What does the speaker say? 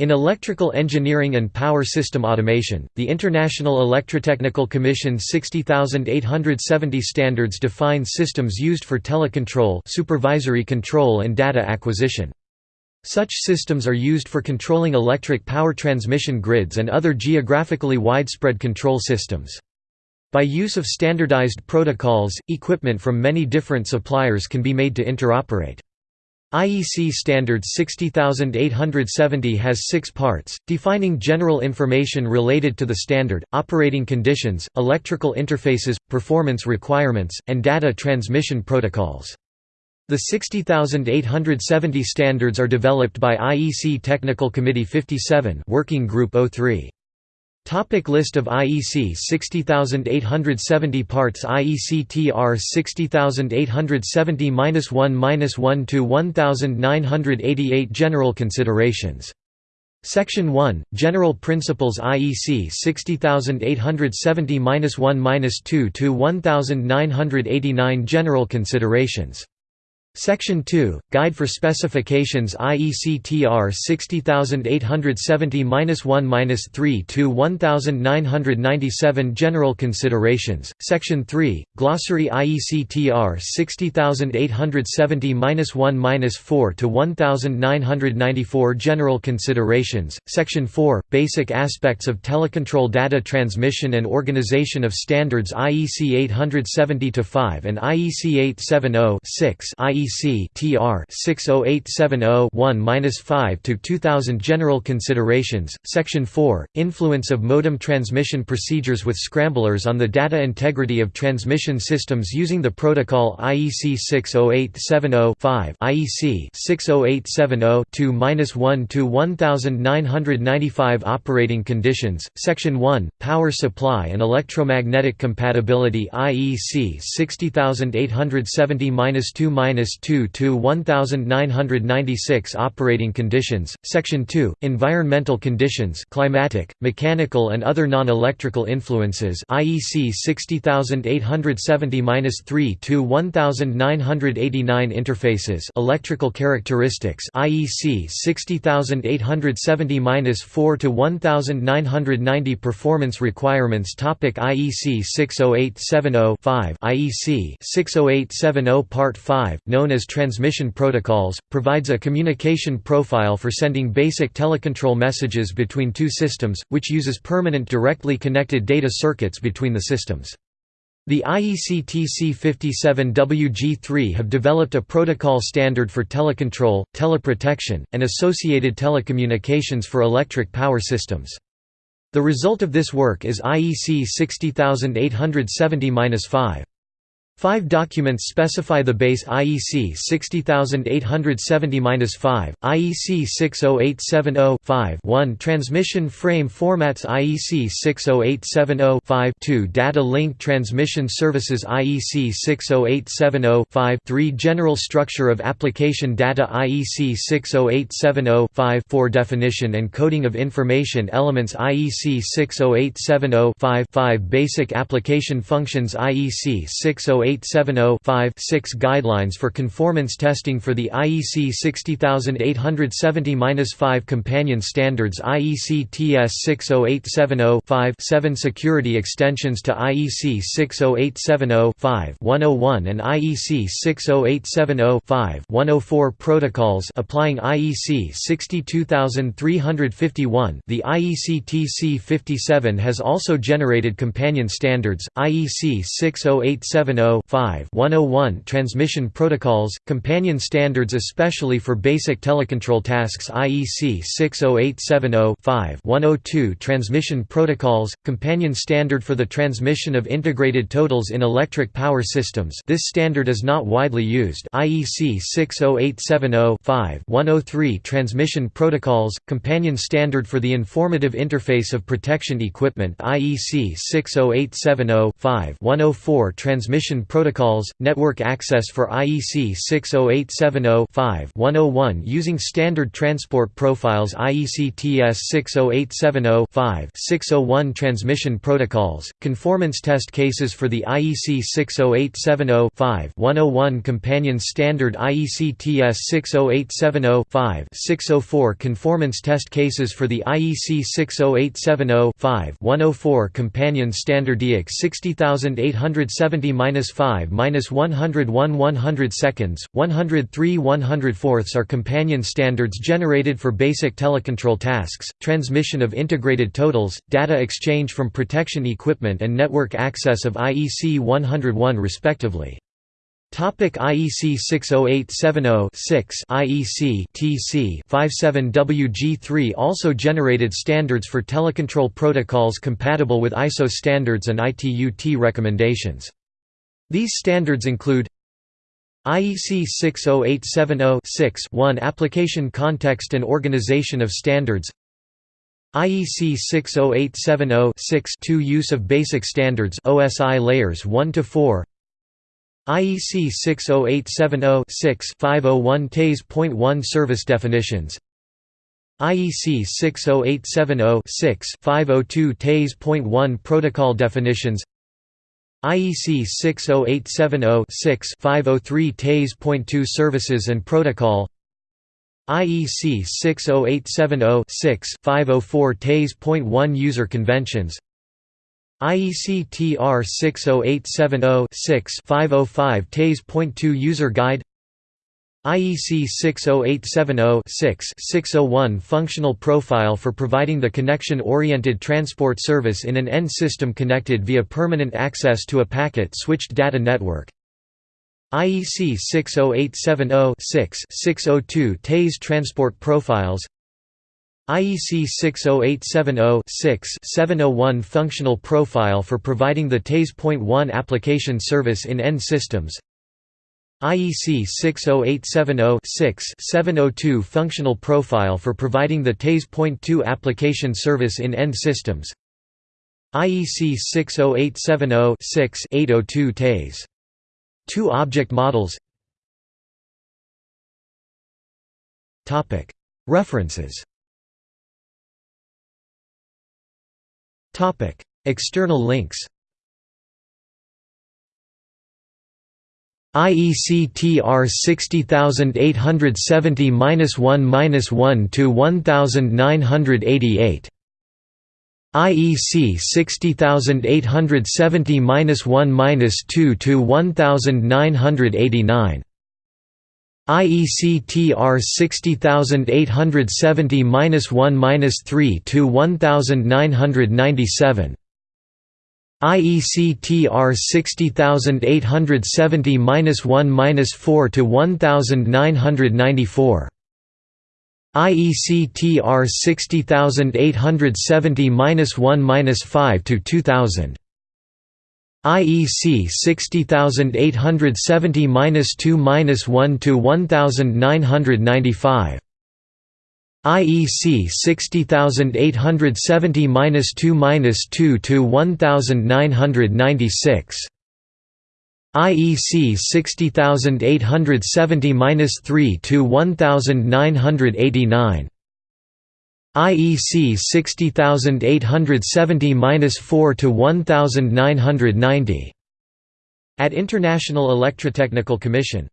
In electrical engineering and power system automation, the International Electrotechnical Commission 60870 standards define systems used for telecontrol supervisory control and data acquisition. Such systems are used for controlling electric power transmission grids and other geographically widespread control systems. By use of standardized protocols, equipment from many different suppliers can be made to interoperate. IEC Standard 60870 has six parts, defining general information related to the standard, operating conditions, electrical interfaces, performance requirements, and data transmission protocols. The 60870 standards are developed by IEC Technical Committee 57 Working Group 03. Topic list of IEC 60870 parts IEC TR 60870-1-1 to 1988 General considerations. Section 1 General Principles IEC 60870-1-2 to 1989 General considerations Section 2, Guide for Specifications IEC TR 60870-1-3 to 1997 General Considerations, Section 3, Glossary IEC TR 60870-1-4 to 1994 General Considerations, Section 4, Basic Aspects of Telecontrol Data Transmission and Organization of Standards IEC 870-5 and IEC 870-6 IEC TR 60870-1-5 to 2000 General Considerations Section 4 Influence of modem transmission procedures with scramblers on the data integrity of transmission systems using the protocol IEC 60870-5 IEC 60870-2-1 to 1995 Operating conditions Section 1 Power supply and electromagnetic compatibility IEC 60870-2 2 to 1996 Operating conditions, Section 2, Environmental conditions climatic, mechanical and other non-electrical influences IEC 60870-3 to 1989 Interfaces electrical characteristics IEC 60870-4 to 1990 Performance requirements Topic IEC 60870-5 IEC 60870 Part 5 known as transmission protocols, provides a communication profile for sending basic telecontrol messages between two systems, which uses permanent directly connected data circuits between the systems. The IEC TC57WG3 have developed a protocol standard for telecontrol, teleprotection, and associated telecommunications for electric power systems. The result of this work is IEC 60870-5. Five documents specify the base IEC 60870-5, IEC 60870-5-1 transmission frame formats IEC 60870-5 2 data link transmission services IEC 60870-5 3 general structure of application data IEC 60870-5 4 definition and coding of information elements IEC 60870-5 5 basic application functions IEC 608 6 Guidelines for conformance testing for the IEC 60870-5 Companion Standards IEC TS 60870-5 7 Security extensions to IEC 60870-5 101 and IEC 60870-5 104 Protocols applying IEC 62351 The IEC TC 57 has also generated companion standards, IEC 60870 101 Transmission protocols, companion standards especially for basic telecontrol tasks IEC 60870-5-102 Transmission protocols, companion standard for the transmission of integrated totals in electric power systems. This standard is not widely used. IEC 60870-103 Transmission protocols, companion standard for the informative interface of protection equipment. IEC 60870-5-104 Transmission Protocols, Network Access for IEC 60870-5-101 using Standard Transport Profiles IEC TS 60870-5-601 Transmission Protocols, Conformance Test Cases for the IEC 60870-5-101 Companion Standard IEC TS 60870-5-604 Conformance Test Cases for the IEC 60870-5-104 Companion Standard DX 60870-5-101 100 seconds, 103 104 are companion standards generated for basic telecontrol tasks, transmission of integrated totals, data exchange from protection equipment and network access of IEC 101 respectively. Topic IEC 60870-6 IEC TC 57WG3 also generated standards for telecontrol protocols compatible with ISO standards and ITU-T recommendations. These standards include IEC 60870-6-1 Application Context and Organization of Standards IEC 60870-6-2 Use of Basic Standards OSI layers 1 to 4 IEC 60870-6-501 TASE.1 Service definitions IEC 60870-6-502 TASE.1 Protocol definitions IEC 60870-6-503 TASE.2 Services and Protocol. IEC 60870-6-504 TASE.1 User Conventions. IEC TR 60870-6-505 TASE.2 User Guide IEC 60870-6-601 Functional Profile for providing the connection-oriented transport service in an end system connected via permanent access to a packet-switched data network. IEC 60870-6-602 TASE Transport Profiles. IEC 60870-6-701 Functional Profile for providing the TASE.1 application service in end systems IEC 60870-6-702 Functional Profile for providing the TASE.2 application service in end systems. IEC 60870-6-802 TASE. 2 object models. References. External links. IECTR 60870-1-1 to 1988 IEC 60870-1-2 to 1989 IEC TR 60870-1-3 to 1997 IEC TR 60870-1-4 to 1994 IEC TR 60870-1-5 to 2000 IEC 60870-2-1 to 1995 IEC 60870-2-2 to 1996 IEC 60870-3 to 1989 IEC 60870-4 to 1990 At International Electrotechnical Commission